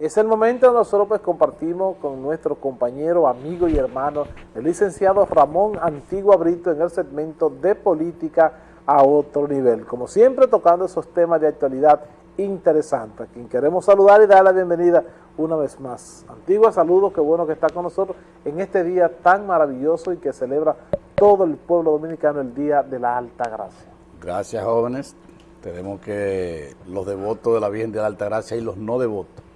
Es el momento donde nosotros pues compartimos con nuestro compañero, amigo y hermano, el licenciado Ramón Antigua Brito en el segmento de política a otro nivel. Como siempre tocando esos temas de actualidad interesantes. A quien queremos saludar y dar la bienvenida una vez más. Antigua, saludos, qué bueno que está con nosotros en este día tan maravilloso y que celebra todo el pueblo dominicano el Día de la Alta Gracia. Gracias jóvenes, tenemos que los devotos de la Virgen de la Alta Gracia y los no devotos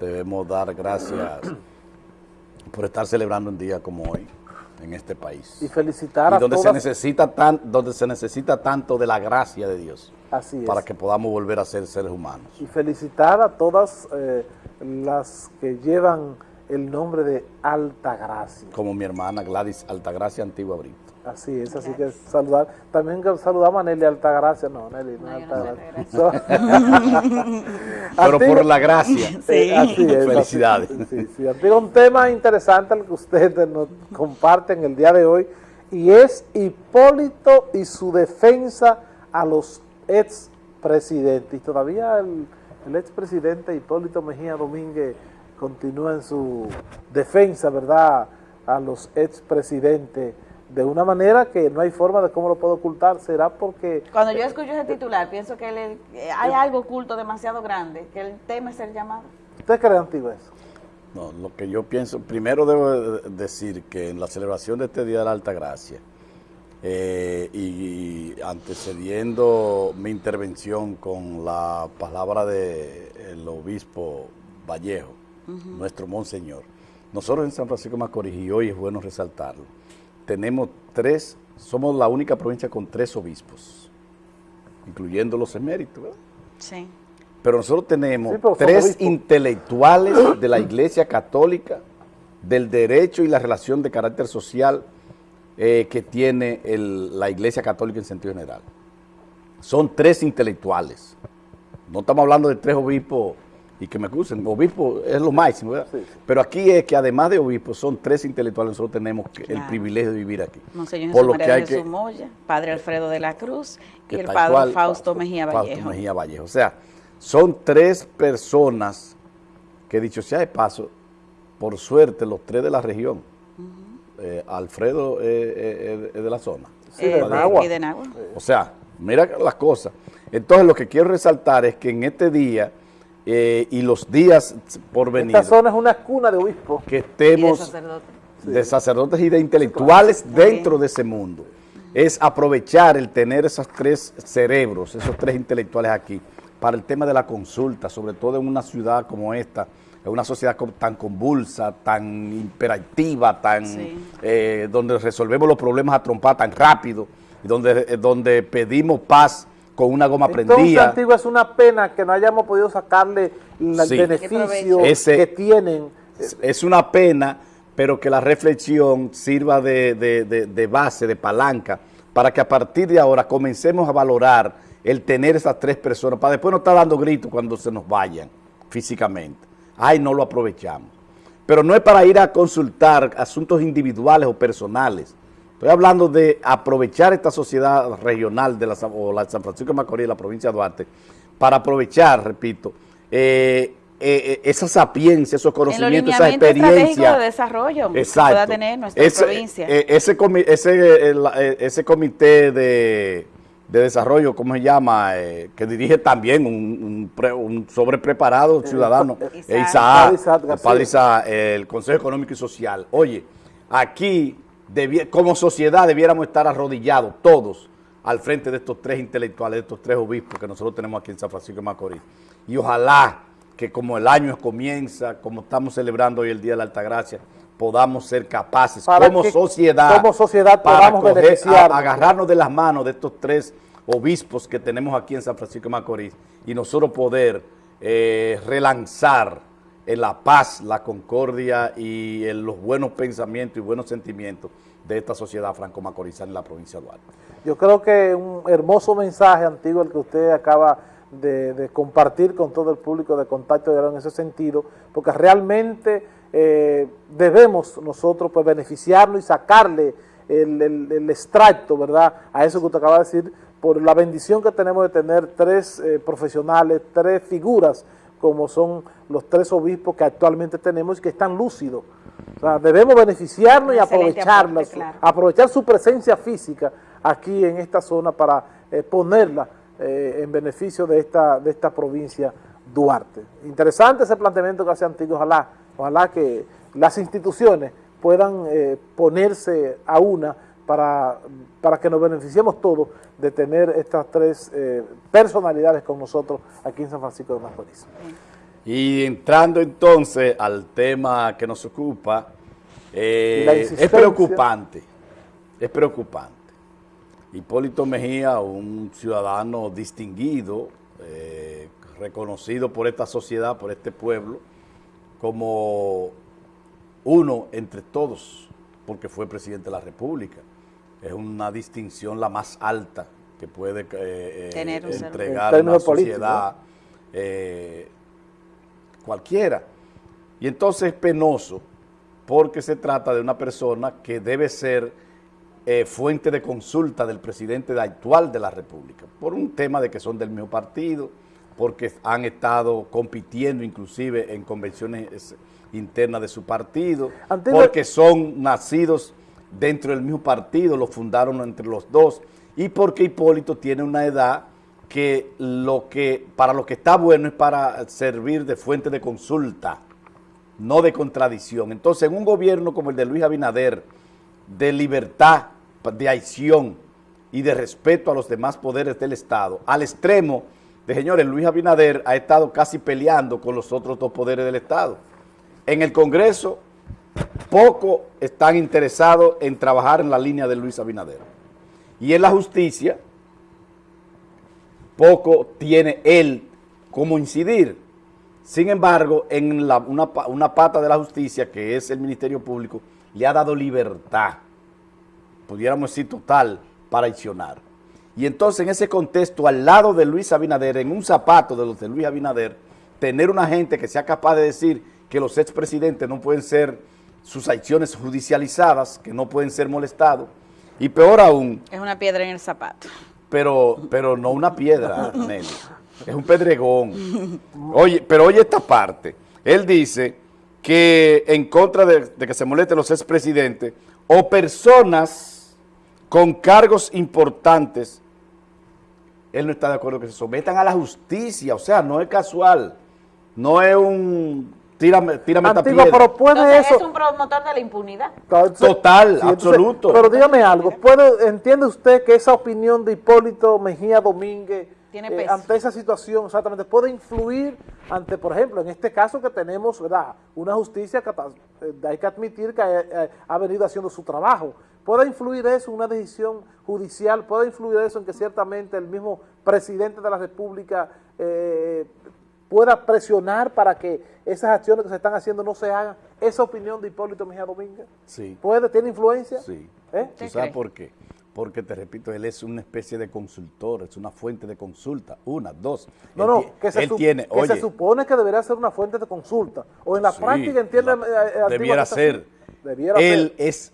debemos dar gracias por estar celebrando un día como hoy en este país. Y felicitar y a donde todas... se necesita tan, donde se necesita tanto de la gracia de Dios. Así es. Para que podamos volver a ser seres humanos. Y felicitar a todas eh, las que llevan el nombre de Alta Gracia. Como mi hermana Gladys Altagracia Antigua Brito. Así es, así que saludar. También saludamos a Nelly Altagracia. No, Nelly, no, No, Altagracia. Pero por la gracia. Sí, así es. Felicidades. así- Sí, sí. Un tema interesante el que ustedes nos comparten el día de hoy y es Hipólito y su defensa a los expresidentes. Y todavía el, el expresidente Hipólito Mejía Domínguez continúa en su defensa, ¿verdad?, a los expresidentes de una manera que no hay forma de cómo lo puede ocultar. ¿Será porque Cuando yo escucho ese titular, pienso que él- eh, hay algo oculto demasiado grande, que él teme ser llamado. usted cree Antigua eso? No, lo que yo pienso, primero debo de- decir que en la celebración de este Día de la Alta Gracia, eh, y, antecediendo mi intervención con la palabra del obispo Vallejo, nuestro monseñor, nosotros en San Francisco de Macorís, y hoy es bueno resaltarlo, tenemos tres, somos la única provincia con tres obispos, incluyendo los eméritos, ¿verdad? Sí. Pero nosotros tenemos Sí, pero son tres obispos. intelectuales de la Iglesia Católica, del derecho y la relación de carácter social eh, que tiene el- la Iglesia Católica en sentido general. Son tres intelectuales. No estamos hablando de tres obispos y que me acusen. Obispo es lo máximo, ¿verdad? Sí. Pero aquí es que además de obispos son tres intelectuales. Nosotros tenemos que- el privilegio de vivir aquí. Monseñor Por Jesús lo que hay de Jesús que Moya, Padre Alfredo de la Cruz y el Padre cual, Fausto Mejía Fausto Vallejo. Mejía Vallejo. O sea, son tres personas que dicho sea de paso, por suerte los tres de la región. Eh, Alfredo eh, eh, de la zona. Sí, de Nagua. aquí de Nagua. O sea, mira las cosas. Entonces lo que quiero resaltar es que en este día eh, y los días por venir, Esta zona es una cuna de obispos. que Y de estemos sacerdote. de sacerdotes y de intelectuales dentro de ese mundo. Es aprovechar el tener esos tres cerebros, esos tres intelectuales aquí, para el tema de la consulta, sobre todo en una ciudad como esta, en una sociedad tan convulsa, tan imperativa, tan Sí. eh, donde resolvemos los problemas a trompar tan rápido, donde, eh, donde pedimos paz con una goma Entonces, prendida. Antigua, es una pena que no hayamos podido sacarle el Sí. beneficio Ese- que tienen. Es- Es una pena, pero que la reflexión sirva de, de- de- de base, de palanca, para que a partir de ahora comencemos a valorar el tener esas tres personas, para después no estar dando gritos cuando se nos vayan físicamente. Ay, no lo aprovechamos. Pero no es para ir a consultar asuntos individuales o personales. Estoy hablando de aprovechar esta sociedad regional de la, San- o la San Francisco de Macorís, la provincia de Duarte, para aprovechar, repito, eh, eh, eh, esa sapiencia, esos conocimientos, esa experiencia. de desarrollo que Exacto. pueda tener nuestra ese, provincia. eh, ese, comi- ese, la- ese comité de, de desarrollo, ¿cómo se llama? Eh, que dirige también un, un, un sobrepreparado ciudadano, Isaac. Isaac, el padre Isaac, el Consejo Económico y Social. Oye, aquí, como sociedad, debiéramos estar arrodillados todos al frente de estos tres intelectuales, de estos tres obispos que nosotros tenemos aquí en San Francisco de Macorís. Y ojalá que como el año comienza, como estamos celebrando hoy el Día de la Altagracia, podamos ser capaces Para como sociedad, como sociedad para coger- a- agarrarnos de las manos de estos tres obispos que tenemos aquí en San Francisco de Macorís y nosotros poder eh, relanzar la paz, la concordia y en los buenos pensamientos y buenos sentimientos de esta sociedad franco-macorizana en la provincia de Duarte. Yo creo que un hermoso mensaje antiguo el que usted acaba de, de compartir con todo el público de Contacto Diario en ese sentido, porque realmente eh, debemos nosotros pues beneficiarnos y sacarle el extracto, ¿verdad?, a eso que usted acaba de decir, por la bendición que tenemos de tener tres eh, profesionales, tres figuras como son los tres obispos que actualmente tenemos y que están lúcidos. O sea, debemos beneficiarnos y aprovecharlas, aprovechar su presencia física aquí en esta zona para eh, ponerla eh, en beneficio de esta, de esta provincia Duarte. Interesante ese planteamiento que hace Antiguo, ojalá, ojalá que las instituciones puedan eh, ponerse a una para, para, que nos beneficiemos todos de tener estas tres personalidades con nosotros aquí en San Francisco de Macorís. Y entrando entonces al tema que nos ocupa, es preocupante, es preocupante Hipólito Mejía, un ciudadano distinguido, eh, reconocido por esta sociedad, por este pueblo, como uno entre todos, porque fue presidente de la República. Es una distinción la más alta que puede eh, eh, entregar una sociedad cualquiera. Y entonces es penoso porque se trata de una persona que debe ser eh, fuente de consulta del presidente actual de la República, por un tema de que son del mismo partido, porque han estado compitiendo inclusive en convenciones internas de su partido, porque son nacidos dentro del mismo partido, lo fundaron entre los dos, y porque Hipólito tiene una edad que, lo que para lo que está bueno es para servir de fuente de consulta, no de contradicción. Entonces, en un gobierno como el de Luis Abinader, de libertad, de acción y de respeto a los demás poderes del Estado, al extremo de, señores, Luis Abinader ha estado casi peleando con los otros dos poderes del Estado. En el Congreso, poco están interesados en trabajar en la línea de Luis Abinader. Y en la justicia, poco tiene él como incidir. Sin embargo, en una, una pata de la justicia, que es el Ministerio Público, le ha dado libertad pudiéramos decir total, para accionar. Y entonces en ese contexto, al lado de Luis Abinader, en un zapato de los de Luis Abinader, tener una gente que sea capaz de decir que los expresidentes no pueden ser sus acciones judicializadas, que no pueden ser molestados, y peor aún... Es una piedra en el zapato. Pero, pero no una piedra, Nelly, es un pedregón. Oye, pero oye esta parte, él dice que en contra de, de que se molesten los expresidentes o personas con cargos importantes, él no está de acuerdo que se sometan a la justicia, o sea, no es casual, no es un tírame, tírame Antiguo, pero puede eso... es un promotor de la impunidad. Total, absoluto. pero dígame algo, ¿puede, ¿entiende usted que esa opinión de Hipólito Mejía Domínguez eh, ante esa situación exactamente puede influir ante, por ejemplo, en este caso que tenemos ¿verdad? una justicia que eh, hay que admitir que eh, ha venido haciendo su trabajo, ¿Puede influir eso, una decisión judicial, puede influir eso en que ciertamente el mismo presidente de la República eh, pueda presionar para que esas acciones que se están haciendo no se hagan? ¿Esa opinión de Hipólito Mejía Domínguez? Sí. ¿Puede, tiene influencia? Sí. ¿Eh? ¿Tú sabes por qué? Porque, te repito, él es una especie de consultor, es una fuente de consulta. Una, dos. No, no, que, se, tiene, que se supone que debería ser una fuente de consulta. O en la práctica entiende... Eh, debiera ser. Debiera él es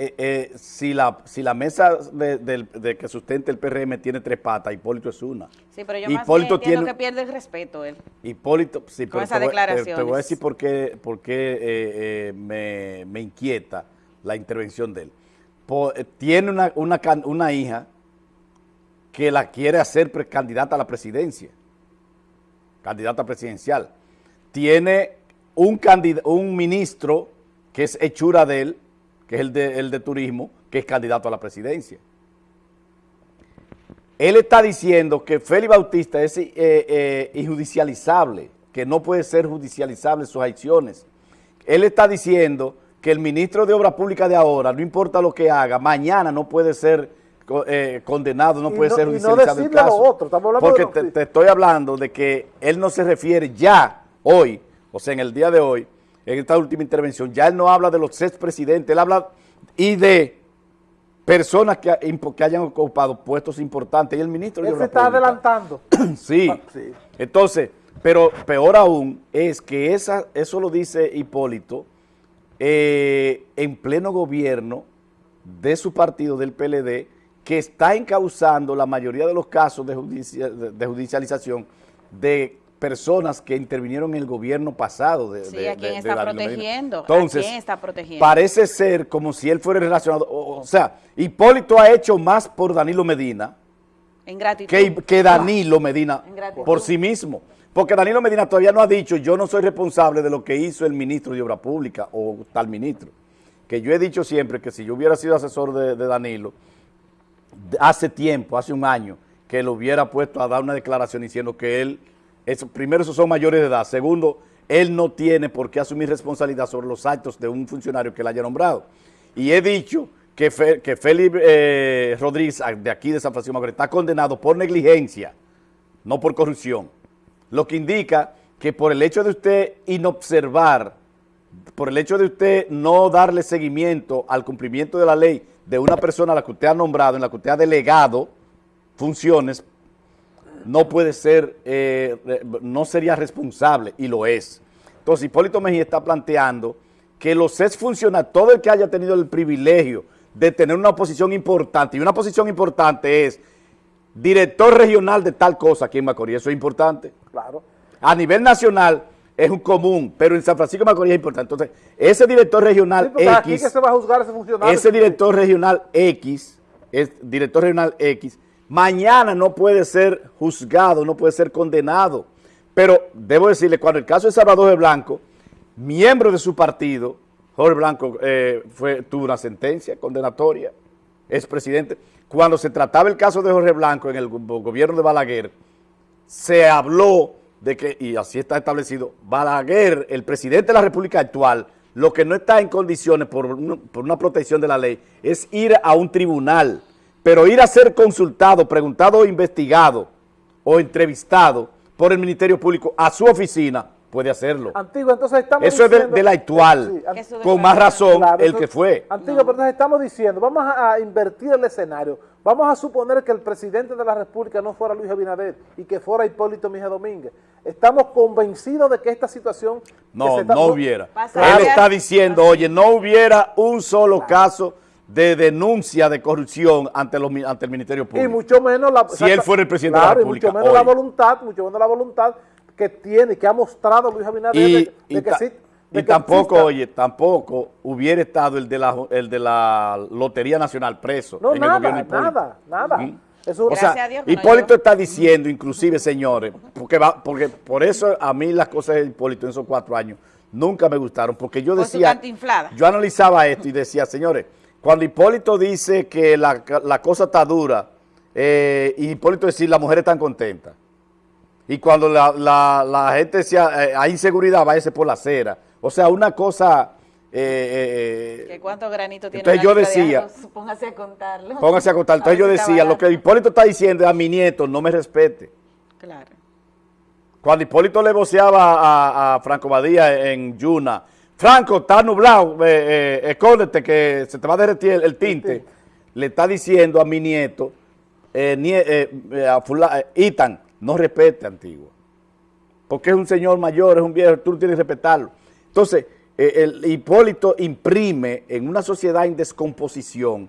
eh, eh, si, la, si la mesa de, que sustente el PRM tiene tres patas, Hipólito es una. Sí, pero yo Hipólito más tiene, que pierde el respeto él. Hipólito, sí, pero te, voy, a decir por qué, por qué eh, me, inquieta la intervención de él. tiene una, una, una hija que la quiere hacer candidata a la presidencia, candidata presidencial. Tiene un, un ministro que es hechura de él, que es el de, el de turismo, que es candidato a la presidencia. Él está diciendo que Félix Bautista es eh, eh, injudicializable, que no puede ser judicializable sus acciones. Él está diciendo que el ministro de Obras Públicas de ahora, no importa lo que haga, mañana no puede ser eh, condenado, no puede ser judicializado el caso. porque te, estoy hablando de que él no se refiere ya, hoy, o sea, en el día de hoy, en esta última intervención, ya él no habla de los expresidentes, él habla y de personas que, que hayan ocupado puestos importantes y el ministro... Él se está adelantando. sí. sí. Entonces, pero peor aún es que esa, eso lo dice Hipólito eh, en pleno gobierno de su partido, del PLD, que está encauzando la mayoría de los casos de, de judicialización de personas que intervinieron en el gobierno pasado de, Sí, de- ¿a quién de- de está protegiendo? ¿A Entonces, quién está protegiendo? parece ser como si él fuera relacionado, o, o sea, Hipólito ha hecho más por Danilo Medina que, que Danilo Medina por sí mismo. Porque Danilo Medina todavía no ha dicho, yo no soy responsable de lo que hizo el ministro de Obra Pública o tal ministro. Que yo he dicho siempre que si yo hubiera sido asesor de, de Danilo, hace tiempo, hace un año, que lo hubiera puesto a dar una declaración diciendo que él, primero, esos son mayores de edad. Segundo, él no tiene por qué asumir responsabilidad sobre los actos de un funcionario que él haya nombrado. Y he dicho que, Fe- que Félix eh, Rodríguez, de aquí de San Francisco Macorís, está condenado por negligencia, no por corrupción. Lo que indica que por el hecho de usted inobservar, por el hecho de usted no darle seguimiento al cumplimiento de la ley de una persona a la que usted ha nombrado, en la que usted ha delegado funciones, no puede ser, eh, no sería responsable, y lo es. Entonces, Hipólito Mejía está planteando que los exfuncionarios, todo el que haya tenido el privilegio de tener una posición importante, y una posición importante es director regional de tal cosa aquí en Macorís, eso es importante. Claro. A nivel nacional es un común, pero en San Francisco de Macorís es importante. Entonces, ese director regional Sí, X, que se va a juzgar ese funcionario. ese director regional X, es director regional X, mañana no puede ser juzgado, no puede ser condenado. Pero debo decirle, cuando el caso de Salvador de Blanco, miembro de su partido, Jorge Blanco eh, fue, tuvo una sentencia condenatoria, es presidente. Cuando se trataba el caso de Jorge Blanco en el go- gobierno de Balaguer, se habló de que, y así está establecido, Balaguer, el presidente de la República actual, lo que no está en condiciones por, por una protección de la ley es ir a un tribunal, pero ir a ser consultado, preguntado o investigado o entrevistado por el Ministerio Público a su oficina, puede hacerlo. Antigua, entonces estamos Eso es de, la actual, Sí, an- Eso de con más razón Claro, el eso- que fue. Antigua, pero entonces estamos diciendo, vamos a, a invertir el escenario. Vamos a suponer que el presidente de la República no fuera Luis Abinader y que fuera Hipólito Mejía Domínguez. Estamos convencidos de que esta situación... que No, se está- no hubiera. Pasaría- Él está diciendo, oye, no hubiera un solo caso de denuncia de corrupción ante, los, ante el Ministerio Y Público. mucho menos la... Si él fuera el presidente de la Claro, y República mucho menos la voluntad, mucho menos la voluntad que tiene, que ha mostrado Luis Abinader y, de, de y que sí- y que tampoco, exista. oye, tampoco hubiera estado el de la, el de la Lotería Nacional preso No, en el gobierno nada, Hipólito. nada, nada. ¿Mm? Eso, O Gracias sea, a Dios no Hipólito llegó. está diciendo, inclusive, señores, porque, va, porque por eso a mí las cosas de Hipólito en esos cuatro años nunca me gustaron, porque yo decía, yo analizaba esto y decía, señores, cuando Hipólito dice que la, la cosa está dura, eh, y Hipólito decir, las mujeres están contentas, y cuando la, la- la gente decía, eh, hay inseguridad, váyase por la acera, o sea, una cosa... eh, eh, ¿Que ¿Cuántos granitos tiene Entonces yo de decía- arroz? Póngase a contarlo. Póngase a contar. Entonces yo decía, lo que Hipólito está diciendo es a mi nieto, no me respete. Claro. Cuando Hipólito le voceaba a, a Franco Badía en Yuna, Franco, está nublado, eh, eh, escóndete que se te va a derretir el, el tinte. Le está diciendo a mi nieto, eh, nie- eh, a fula- Itan, no respete, antiguo. Porque es un señor mayor, es un viejo, tú tienes que respetarlo. Entonces, el Hipólito imprime en una sociedad en descomposición,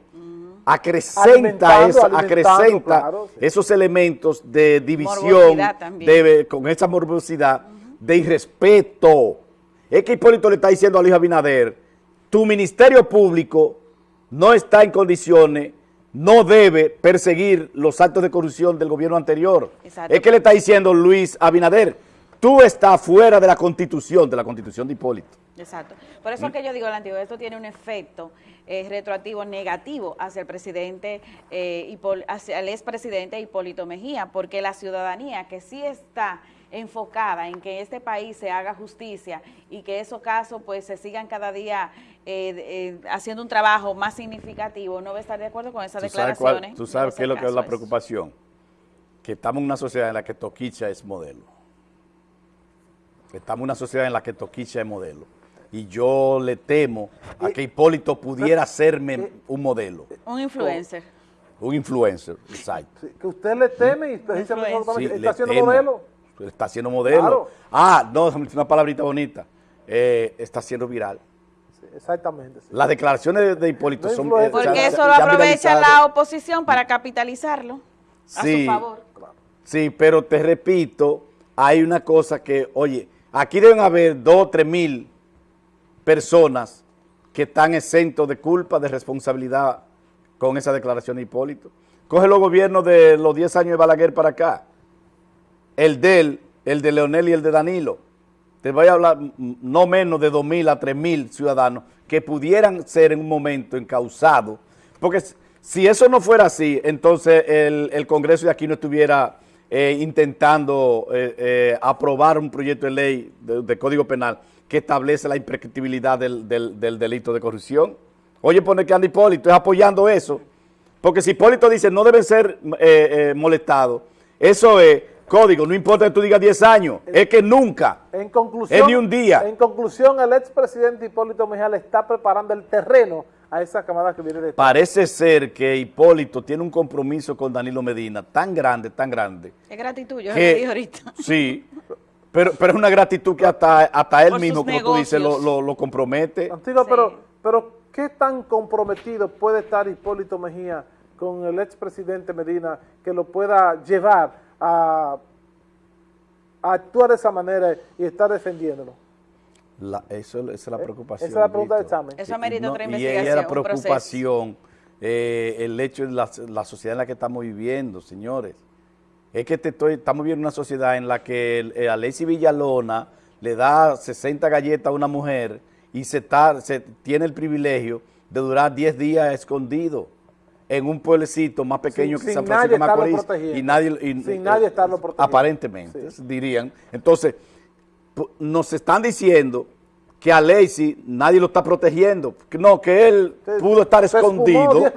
acrecenta, Alimentando, eso, alimentando, acrecenta claro, sí. esos elementos de división, de, con esa morbosidad, de irrespeto. Es que Hipólito le está diciendo a Luis Abinader, tu ministerio público no está en condiciones, no debe perseguir los actos de corrupción del gobierno anterior. Exacto. Es que le está diciendo Luis Abinader, tú estás fuera de la constitución, de la constitución de Hipólito. Exacto. Por eso que yo digo, Lantigo, esto tiene un efecto eh, retroactivo negativo hacia el presidente, eh, hacia el expresidente Hipólito Mejía, porque la ciudadanía que sí está enfocada en que este país se haga justicia y que esos casos pues se sigan cada día eh, eh, haciendo un trabajo más significativo, no va a estar de acuerdo con esas ¿Tú cuál- declaraciones. tú sabes qué es lo que es la preocupación? Que estamos en una sociedad en la que Toquicha es modelo. Estamos en una sociedad en la que Toquicha es modelo. Y yo le temo a que Hipólito pudiera serme un modelo, Un influencer. un influencer, exacto. Sí, que usted le teme y precisamente Influencia. Sí, está haciendo temo. modelo. Está haciendo modelo. Claro. Ah, no, una palabrita bonita. Eh, está siendo viral. Sí, exactamente. sí. Las declaraciones de, de Hipólito No son... eh, Porque eso lo aprovecha la oposición para capitalizarlo a Sí. su favor. Sí, pero te repito, hay una cosa que, oye, aquí deben haber dos o tres mil personas que están exentos de culpa, de responsabilidad con esa declaración de Hipólito. Coge los gobiernos de los 10 años de Balaguer para acá, el de él, el de Leonel y el de Danilo. Te voy a hablar no menos de 2 mil a 3 mil ciudadanos que pudieran ser en un momento encausados, porque si eso no fuera así, entonces el, Congreso de aquí no estuviera eh, intentando eh, eh, aprobar un proyecto de ley de Código Penal que establece la imprescriptibilidad del, delito de corrupción. Oye, pone que anda Hipólito, es apoyando eso. Porque si Hipólito dice no deben ser molestados, eso es código, no importa que tú digas 10 años, es que nunca, en conclusión, es ni un día. En conclusión, el expresidente Hipólito Mejía le está preparando el terreno a esa camada que viene de... Parece ser que Hipólito tiene un compromiso con Danilo Medina tan grande, tan grande. Es gratitud, yo que, lo dije ahorita. Sí, Pero, pero es una gratitud que hasta, hasta él mismo, como tú dices, lo, lo, compromete. Antigua, pero, pero ¿qué tan comprometido puede estar Hipólito Mejía con el expresidente Medina que lo pueda llevar a, actuar de esa manera y estar defendiéndolo? eso, esa es la eh, preocupación. Esa es la pregunta del examen. Eso amerita otra investigación. Y es la preocupación, eh, el hecho de la, la sociedad en la que estamos viviendo, señores es que te estoy, estamos viendo una sociedad en la que el, eh, Villalona le da 60 galletas a una mujer y se, se tiene el privilegio de durar 10 días escondido en un pueblecito más pequeño que San Francisco de Macorís y nadie sin nadie eh, estarlo protegiendo. aparentemente dirían. Entonces nos están diciendo que a Lacey nadie lo está protegiendo no que él pudo estar escondido.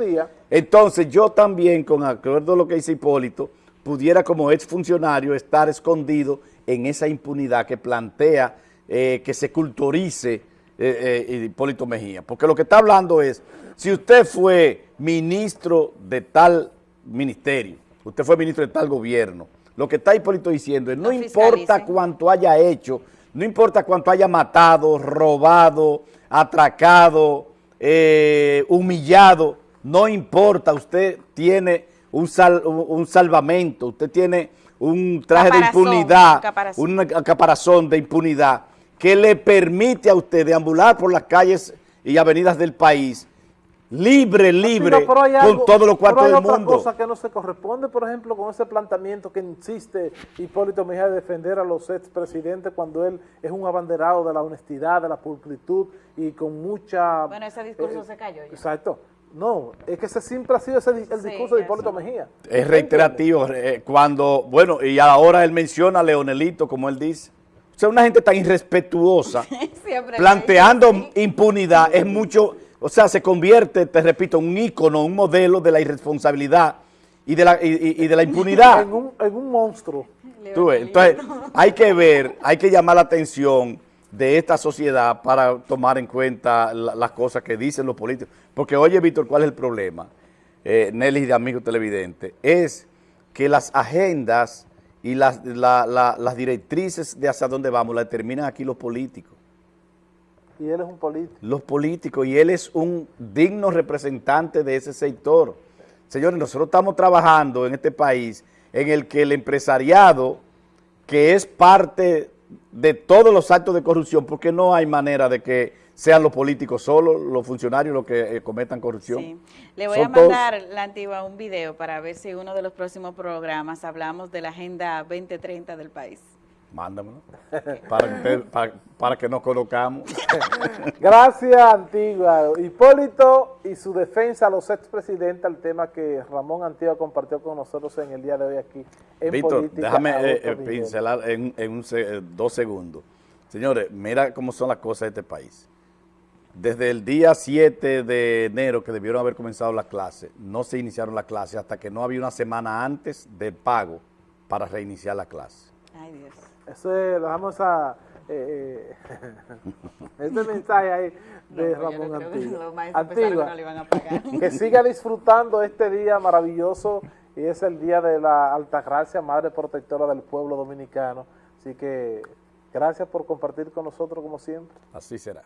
entonces yo también con acuerdo a lo que dice Hipólito pudiera como exfuncionario estar escondido en esa impunidad que plantea eh, que se culturice eh, eh, Hipólito Mejía. Porque lo que está hablando es, si usted fue ministro de tal ministerio, usted fue ministro de tal gobierno, lo que está Hipólito diciendo es, no, importa cuánto haya hecho, no importa cuánto haya matado, robado, atracado, humillado, no importa, usted tiene un, un salvamento, usted tiene un traje de impunidad, un caparazón de impunidad que le permite a usted deambular por las calles y avenidas del país libre, libre, con todos los cuartos del mundo. Hay otra cosa que no se corresponde, por ejemplo, con ese planteamiento que insiste Hipólito Mejía de defender a los expresidentes cuando él es un abanderado de la honestidad, de la pulcritud y con mucha... Bueno, ese discurso eh, se cayó ya. Exacto. No, es que ese siempre ha sido ese, el discurso de Hipólito Mejía. Es reiterativo, eh, cuando, bueno, y ahora él menciona a Leonelito, como él dice. Sea, una gente tan irrespetuosa, planteando impunidad, es mucho, o sea, se convierte, te repito, en un ícono, un modelo de la irresponsabilidad y de la, y, de la impunidad. en, un, en un monstruo. Entonces, hay que ver, hay que llamar la atención de esta sociedad para tomar en cuenta las cosas que dicen los políticos. Porque oye, Víctor, ¿cuál es el problema? Eh, Nelly de Amigo Televidente, es que las agendas y las, las directrices de hacia dónde vamos las determinan aquí los políticos. Y él es un político. Los políticos, y él es un digno representante de ese sector. Señores, nosotros estamos trabajando en este país en el que el empresariado, que es parte de todos los actos de corrupción, porque no hay manera de que sean los políticos solos, los funcionarios los que eh, cometan corrupción. Sí. Le voy a mandar, la antigua, un video para ver si uno de los próximos programas hablamos de la Agenda 2030 del país. Mándamelo, para, para, que nos colocamos. Gracias, Antigua. Hipólito y su defensa a los expresidentes, al tema que Ramón Antigua compartió con nosotros en el día de hoy aquí en Víctor, déjame eh, eh, pincelar en, en eh, dos segundos. Señores, mira cómo son las cosas de este país. Desde el día 7 de enero que debieron haber comenzado las clases, no se iniciaron las clases hasta que no había una semana antes de pago para reiniciar la clase. Ay, Dios. Eso es, lo vamos a... Eh, este mensaje ahí de Ramón Antigua. que siga disfrutando este día maravilloso y es el día de la Altagracia, Madre Protectora del Pueblo Dominicano. Así que gracias por compartir con nosotros como siempre. Así será.